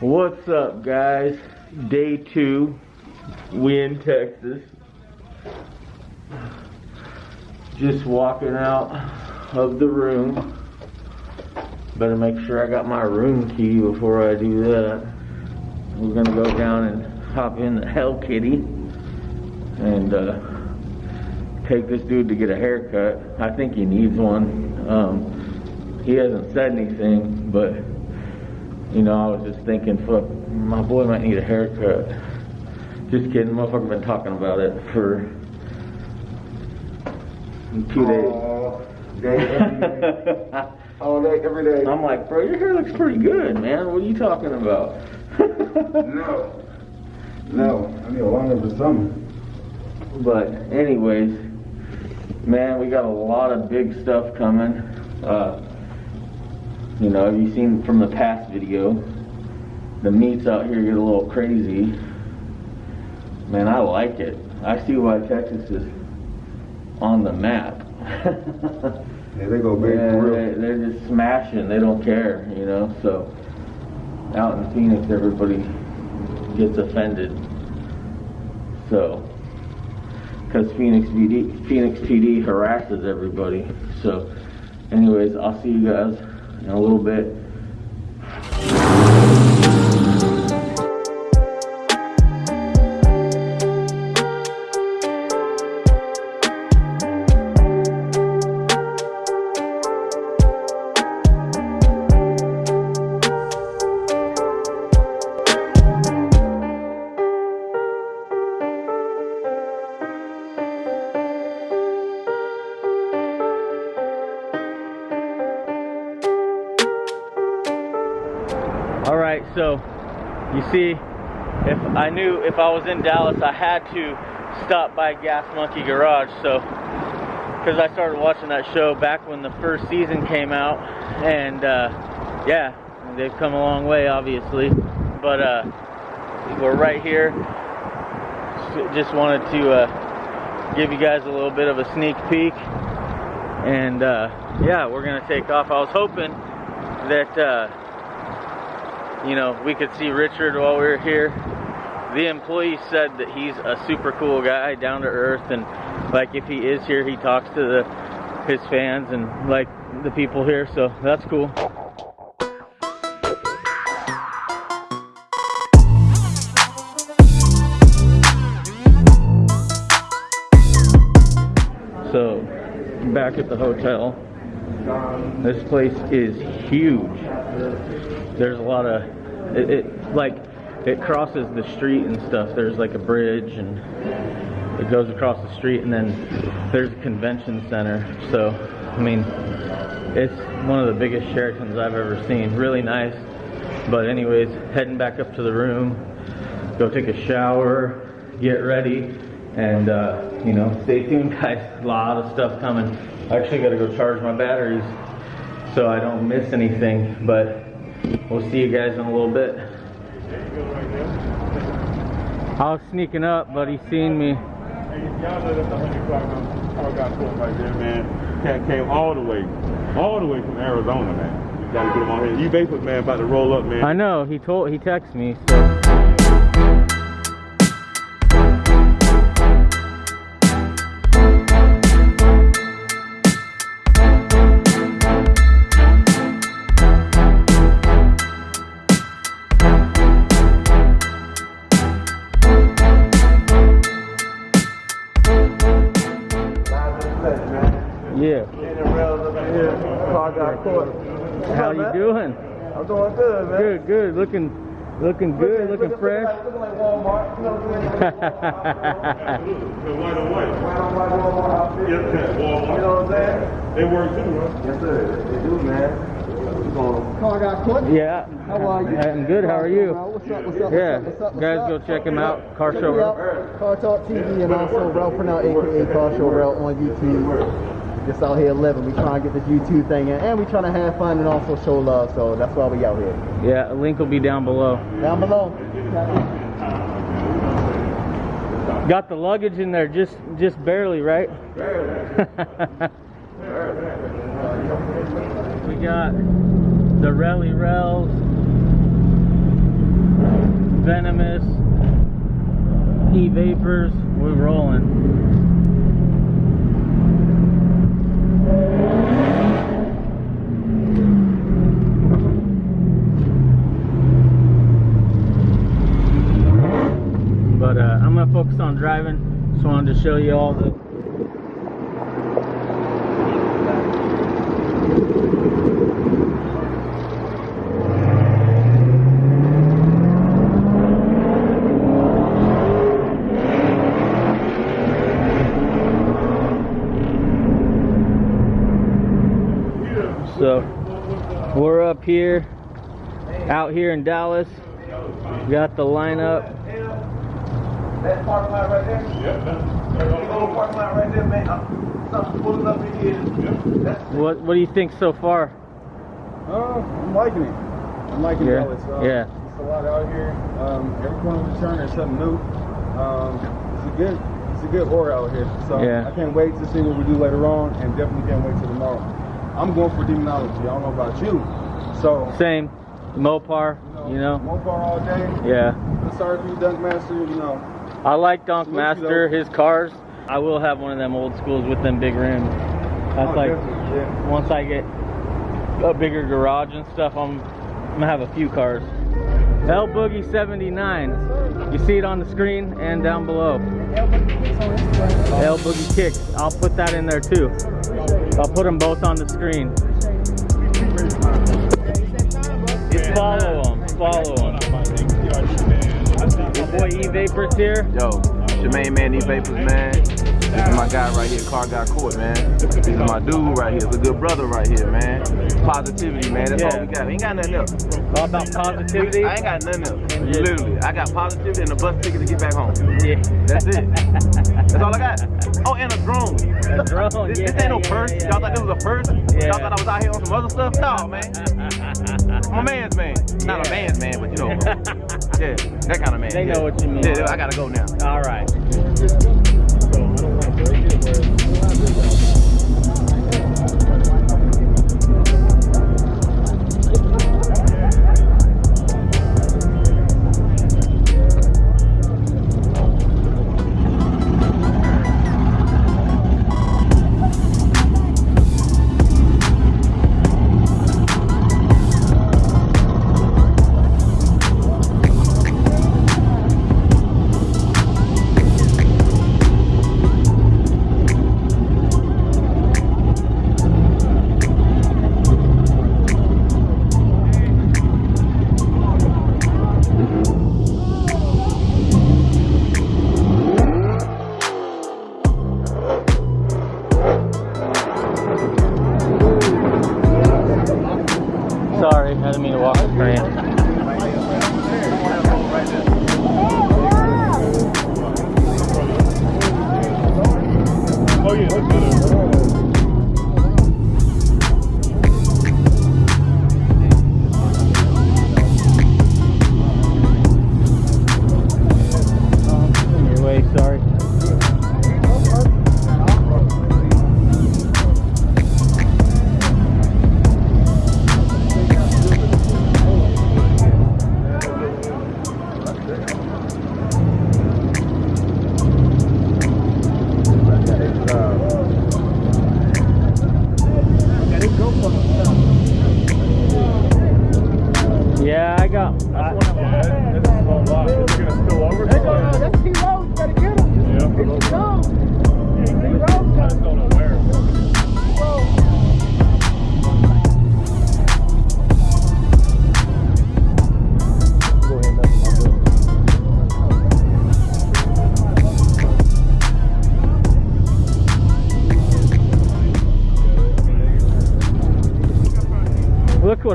What's up, guys? Day two. We in Texas. Just walking out of the room. Better make sure I got my room key before I do that. We're gonna go down and hop in the Hell Kitty and uh, take this dude to get a haircut. I think he needs one. Um, he hasn't said anything, but you know, I was just thinking, fuck, my boy might need a haircut. Just kidding, motherfucker been talking about it for two days. All day, every day. All day, every day. I'm like, bro, your hair looks pretty good, man. What are you talking about? No. No. I need a longer for summer. but anyways, man, we got a lot of big stuff coming. Uh, you know, have you seen from the past video? The meats out here get a little crazy. Man, I like it. I see why Texas is on the map. Yeah, they go big Yeah, they, they're just smashing. They don't care, you know. So out in Phoenix, everybody gets offended. So because Phoenix PD, Phoenix PD harasses everybody. So, anyways, I'll see you guys in a little bit. See, if I knew if I was in Dallas, I had to stop by Gas Monkey Garage. So, because I started watching that show back when the first season came out, and uh, yeah, they've come a long way, obviously. But uh, we're right here. Just wanted to uh, give you guys a little bit of a sneak peek, and uh, yeah, we're gonna take off. I was hoping that. You know, we could see Richard while we were here. The employee said that he's a super cool guy, down to earth, and like if he is here, he talks to the his fans and like the people here. So that's cool. So back at the hotel, this place is huge. There's a lot of it, it like it crosses the street and stuff. There's like a bridge and it goes across the street and then there's a convention center. So i mean it's one of the biggest sheratons i've ever seen. Really nice. But anyways heading back up to the room go take a shower get ready and uh, you know stay tuned guys. A lot of stuff coming i actually got to go charge my batteries so i don't miss anything but We'll see you guys in a little bit. I was sneaking up, but he seen me. Hey, y'all know that's a hundred clock car got pulled right there, man. Cat came all the way, all the way from Arizona, man. You gotta get him on here. You man about to roll up, man. I know he told he texted me. So. Yeah. Car got caught. How you doing? I'm doing good, man. Good, good. Looking, looking good. Looking fresh. Like, looking like Walmart. You know what I'm saying? White on white. White on white Walmart outfit. Yep, that's You know what I'm saying? They work too, right? Yes, sir. They do, man. Car got caught. yeah. How are you? I'm good. How are you? What's up? What's up? Yeah. What's up? What's? Guys, what's go check him out. Car Check show. me out. Car Talk TV and also Ralph Purnell, aka Car Show Ralph on YouTube. Just out here living. We trying to get this YouTube thing in, and we trying to have fun and also show love. So that's why we out here. Yeah, a link will be down below. Down below. Got the luggage in there just just barely, right? Barely. we got the Rally Rails Venomous, E-Vapors. We're rolling. But uh, I'm driving. Just wanted to show you all the So we're up here, out here in Dallas. Got the lineup. That parking lot right there? Yep, that's, The little parking lot right there, man. I'm something pulling up in here. That's What What do you think so far? Uh, I'm liking it. I'm liking Yeah, Dallas. Uh, yeah. It's a lot out here. Um, every corner we turn, there's something new. Um, it's a good, it's a good aura out here. So Yeah. I can't wait to see what we do later on, and definitely can't wait till tomorrow. I'm going for demonology. I don't know about you. So, Same, Mopar. You know. Mopar all day. Yeah. Sorry for you, Donk Master. You know, I like Donk Master. His cars. I will have one of them old schools with them big rims. That's Oh, like yeah. once I get a bigger garage and stuff, I'm, I'm gonna have a few cars. L Boogie 79. You see it on the screen and down below. L Boogie Kicks. I'll put that in there too. I'll put them both on the screen. Follow them. Follow them. Boy E Vapors here. Yo, Shemaine Man, these vapors, man. This is my guy right here, Car Guy Court, man. This is my dude right here. It's a good brother right here, man. Positivity, man. That's all we got. We Ain't got nothing else. All about positivity. I ain't got nothing else. Yeah. Literally. I got positivity and a bus ticket to get back home. Yeah. That's it. That's all I got. Oh, and a drone. A drone, This, this ain't no yeah, purse. yeah, Y'all yeah. thought this was a purse? Y'all thought I was out here on some other stuff? No, man. I'm a man's man. Not a man's man, but you know. yeah, that kind of man. They know what you mean. Yeah, I gotta go now. All right.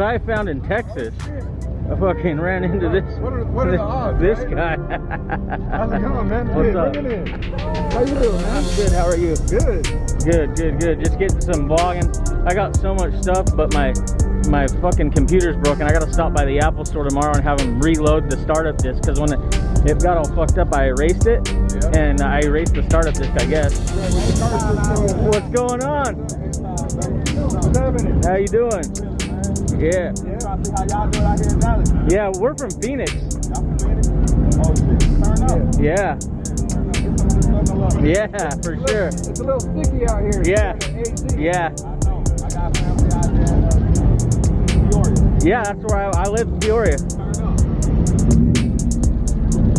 What I found in Texas. I fucking ran into this. What are- what are this, odds, This right? guy. how's it going, man? What's Hey, up? It. How you doing, man? Good. How are you? Good. Good, good, good. Just getting some vlogging. I got so much stuff, but my my fucking computer's broken. I gotta stop by the Apple store tomorrow and have them reload the startup disk because when it, it got all fucked up, I erased it Yeah. and I erased the startup disk. I guess. What's going on? How you doing? Yeah. Yeah, I see how y'all out here in Dallas. Yeah, we're from Phoenix. Y'all from Phoenix? Yeah. Yeah, for sure. It's a little sticky out here. Yeah. Yeah. Yeah, that's where I, I live Peoria.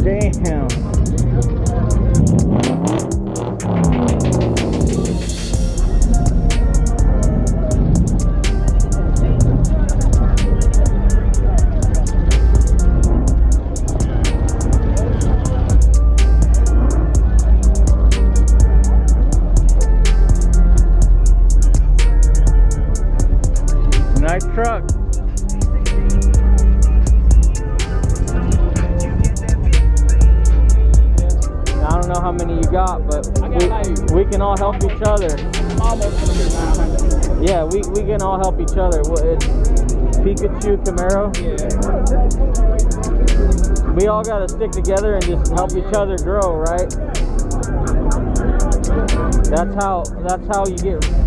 Damn. Can all help each other. Yeah, we, we can all help each other. Well, It's Pikachu Camaro. We all gotta stick together and just help each other grow, right? That's how that's how you get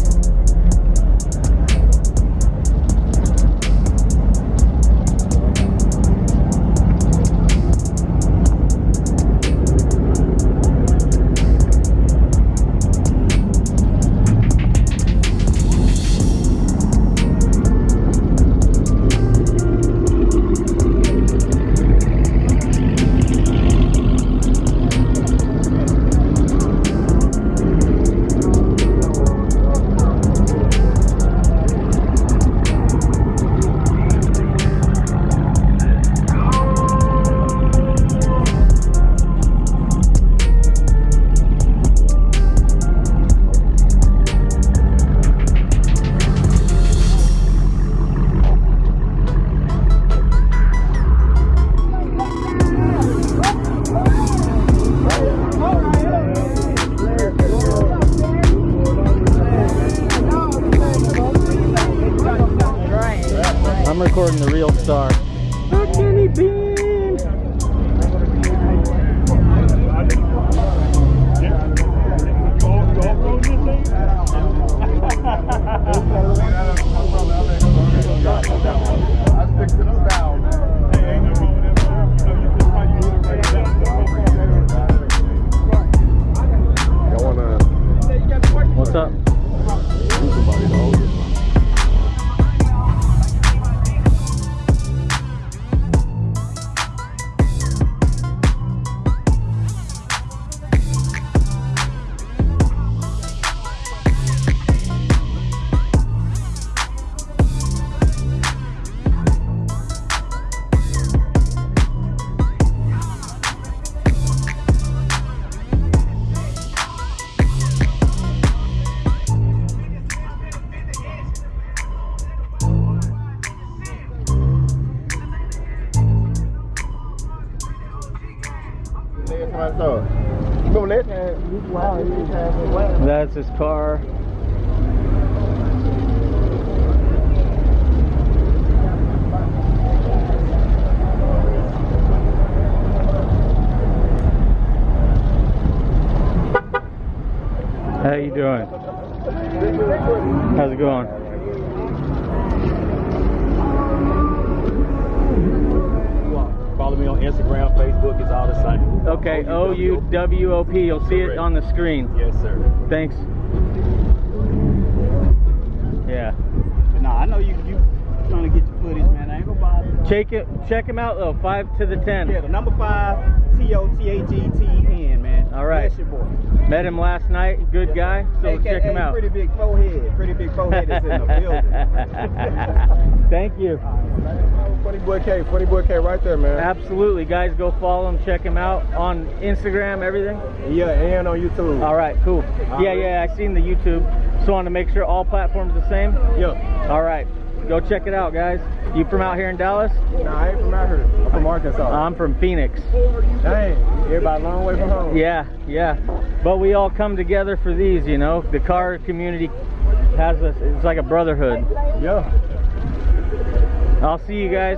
recording the real star. Kenny Bean. What's up? That's his car. How you doing? How's it going? Okay, O U W O P. You'll see it on the screen. Yes, sir. Thanks. Yeah. But nah, I know you you trying to get your footage, man. I ain't gonna bother. Check it. Check him out though. Five to the ten. Yeah, the number five, T O T A G T N, man. All right. That's your boy. Met him last night. Good guy. So AKA check him out. Pretty big forehead. Pretty big forehead is in the building. Thank you. Funny boy K, funny boy K, right there, man. Absolutely, guys. Go follow him. Check him out on Instagram. Everything. Yeah, and on YouTube. All right. Cool. Yeah, yeah. I seen the YouTube. So want to make sure all platforms the same. Yeah. All right. Go check it out, guys. You from out here in Dallas? Nah, I ain't from out here. I'm from Arkansas. I'm from Phoenix. Dang, everybody a long way from home. Yeah, yeah. But we all come together for these, you know. The car community has a, it's like a brotherhood. Yeah. I'll see you guys.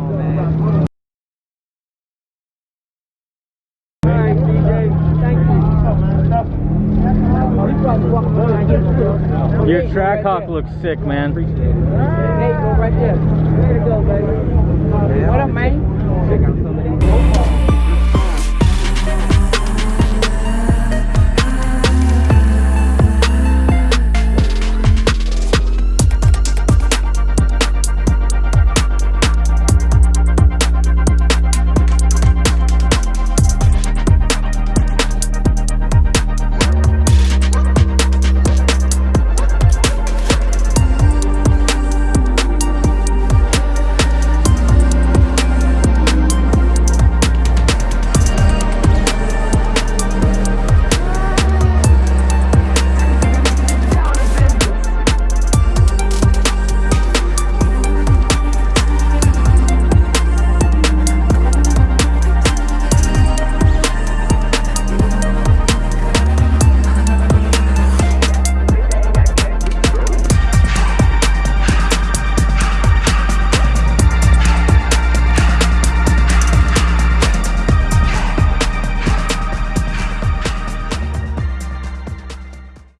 Blackhawk looks sick, man. Appreciate it. Go right there. Go, baby.